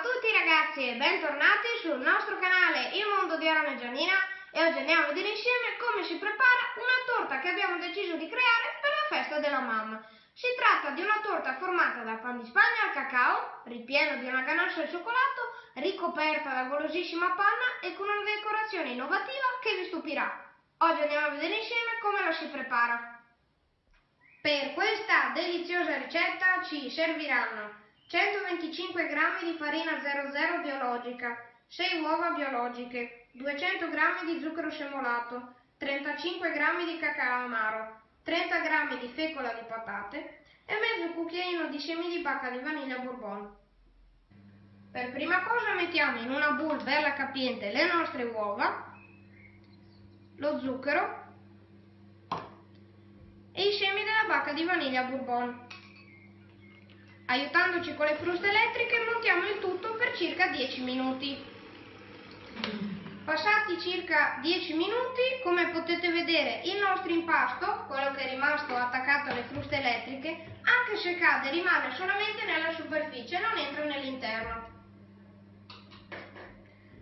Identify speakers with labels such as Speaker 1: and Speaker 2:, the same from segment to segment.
Speaker 1: a tutti ragazzi e bentornati sul nostro canale Il Mondo di Arame Giannina e oggi andiamo a vedere insieme come si prepara una torta che abbiamo deciso di creare per la festa della mamma. Si tratta di una torta formata da pan di spagna al cacao, ripieno di una ganache al cioccolato, ricoperta da golosissima panna e con una decorazione innovativa che vi stupirà. Oggi andiamo a vedere insieme come la si prepara. Per questa deliziosa ricetta ci serviranno 125 g di farina 00 biologica, 6 uova biologiche, 200 g di zucchero semolato, 35 g di cacao amaro, 30 g di fecola di patate e mezzo cucchiaino di semi di bacca di vaniglia bourbon. Per prima cosa mettiamo in una bowl bella capiente le nostre uova, lo zucchero e i semi della bacca di vaniglia bourbon. Aiutandoci con le fruste elettriche montiamo il tutto per circa 10 minuti. Passati circa 10 minuti, come potete vedere, il nostro impasto, quello che è rimasto attaccato alle fruste elettriche, anche se cade rimane solamente nella superficie non entra nell'interno.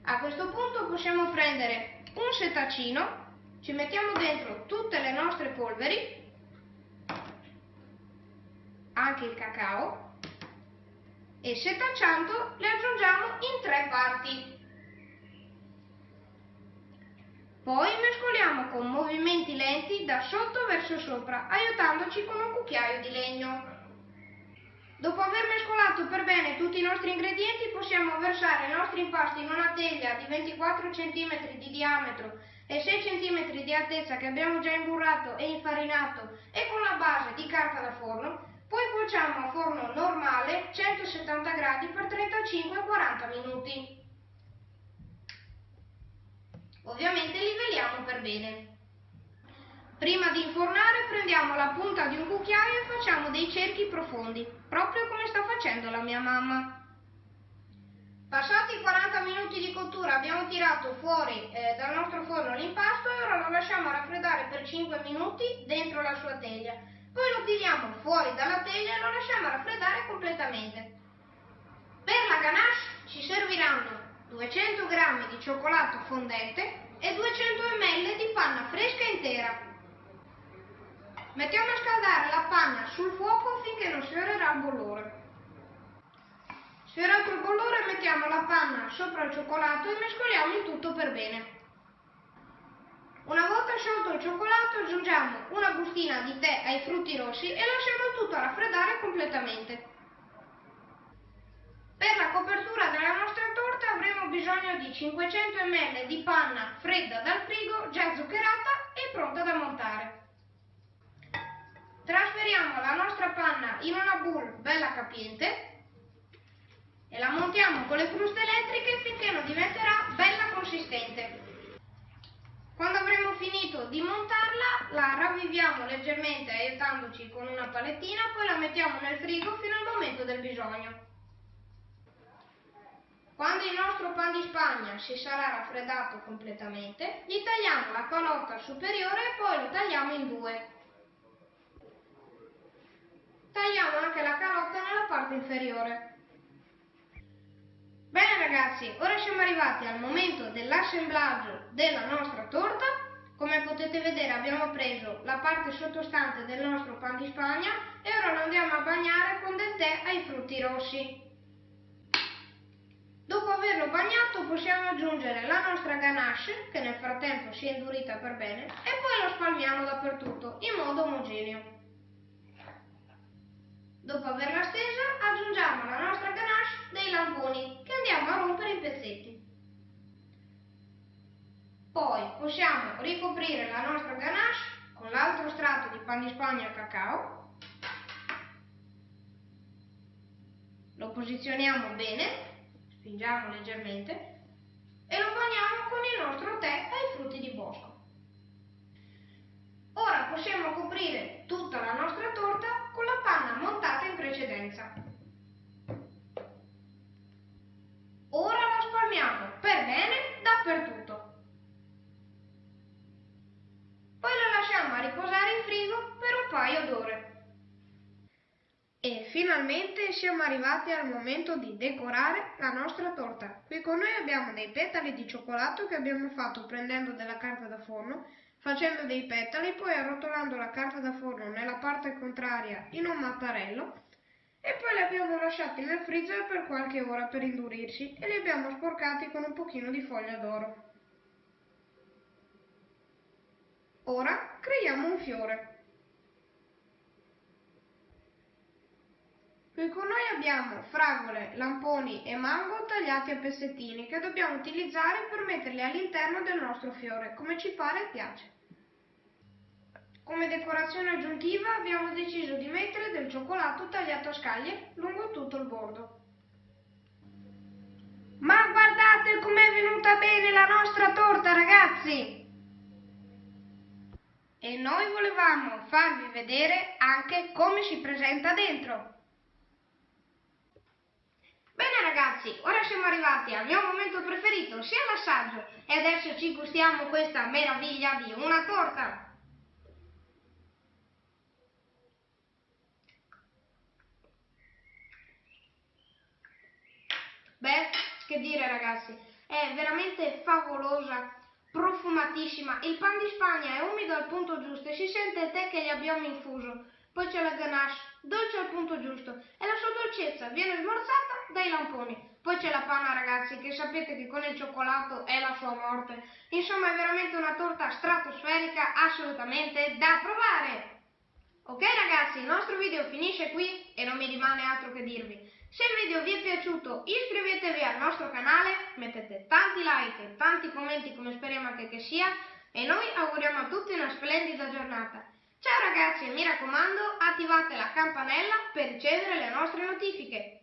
Speaker 1: A questo punto possiamo prendere un setacino, ci mettiamo dentro tutte le nostre polveri, anche il cacao, e setacciando le aggiungiamo in tre parti. Poi mescoliamo con movimenti lenti da sotto verso sopra, aiutandoci con un cucchiaio di legno. Dopo aver mescolato per bene tutti i nostri ingredienti possiamo versare i nostri impasti in una teglia di 24 cm di diametro e 6 cm di altezza che abbiamo già imburrato e infarinato e con la base di carta da forno poi cuociamo a forno normale 170 gradi per 35-40 minuti. Ovviamente livelliamo per bene. Prima di infornare prendiamo la punta di un cucchiaio e facciamo dei cerchi profondi, proprio come sta facendo la mia mamma. Passati 40 minuti di cottura abbiamo tirato fuori eh, dal nostro forno l'impasto e ora lo lasciamo raffreddare per 5 minuti dentro la sua teglia poi lo tiriamo fuori dalla teglia e lo lasciamo raffreddare completamente. Per la ganache ci serviranno 200 g di cioccolato fondente e 200 ml di panna fresca intera. Mettiamo a scaldare la panna sul fuoco finché non sfiorerà il bollore. Sfiorato il bollore mettiamo la panna sopra il cioccolato e mescoliamo il tutto per bene. Una volta sciolto il cioccolato aggiungiamo una bustina di tè ai frutti rossi e lasciamo tutto raffreddare completamente. Per la copertura della nostra torta avremo bisogno di 500 ml di panna fredda dal frigo, già zuccherata e pronta da montare. Trasferiamo la nostra panna in una bowl bella capiente e la montiamo con le fruste elettriche finché non diventerà bella consistente. Quando avremo finito di montarla, la ravviviamo leggermente aiutandoci con una palettina, poi la mettiamo nel frigo fino al momento del bisogno. Quando pan di spagna si sarà raffreddato completamente, gli tagliamo la calotta superiore e poi lo tagliamo in due. Tagliamo anche la calotta nella parte inferiore. Bene ragazzi, ora siamo arrivati al momento dell'assemblaggio della nostra torta. Come potete vedere abbiamo preso la parte sottostante del nostro pan di spagna e ora lo andiamo a bagnare con del tè ai frutti rossi. Dopo averlo bagnato possiamo aggiungere la nostra ganache, che nel frattempo si è indurita per bene, e poi lo spalmiamo dappertutto in modo omogeneo. Dopo averla stesa aggiungiamo la nostra ganache dei lamponi che andiamo a rompere in pezzetti. Poi possiamo ricoprire la nostra ganache con l'altro strato di pan di spagna cacao. Lo posizioniamo bene, spingiamo leggermente e lo bagniamo con il nostro tè ai frutti di bosco. Ora possiamo coprire tutta la nostra torta con la panna montata in precedenza. Ora la spalmiamo per bene dappertutto. Poi la lasciamo a riposare in frigo per un paio d'ore. E finalmente siamo arrivati al momento di decorare la nostra torta. Qui con noi abbiamo dei petali di cioccolato che abbiamo fatto prendendo della carta da forno, facendo dei petali, poi arrotolando la carta da forno nella parte contraria in un mattarello e poi li abbiamo lasciati nel freezer per qualche ora per indurirsi e li abbiamo sporcati con un pochino di foglia d'oro. Ora creiamo un fiore. Qui con noi abbiamo fragole, lamponi e mango tagliati a pezzettini che dobbiamo utilizzare per metterli all'interno del nostro fiore, come ci pare e piace. Come decorazione aggiuntiva abbiamo deciso di mettere del cioccolato tagliato a scaglie lungo tutto il bordo. Ma guardate com'è venuta bene la nostra torta ragazzi! E noi volevamo farvi vedere anche come si presenta dentro. Bene ragazzi, ora siamo arrivati al mio momento preferito, sia l'assaggio, e adesso ci gustiamo questa meraviglia di una torta. Beh, che dire ragazzi, è veramente favolosa, profumatissima, il pan di Spagna è umido al punto giusto e si sente il tè che gli abbiamo infuso, poi c'è la ganache, dolce al punto giusto e la sua dolcezza viene smorzata dai lamponi. Poi c'è la panna ragazzi che sapete che con il cioccolato è la sua morte. Insomma è veramente una torta stratosferica assolutamente da provare. Ok ragazzi, il nostro video finisce qui e non mi rimane altro che dirvi. Se il video vi è piaciuto iscrivetevi al nostro canale, mettete tanti like e tanti commenti come speriamo anche che sia e noi auguriamo a tutti una splendida giornata. Ciao ragazzi mi raccomando attivate la campanella per ricevere le nostre notifiche.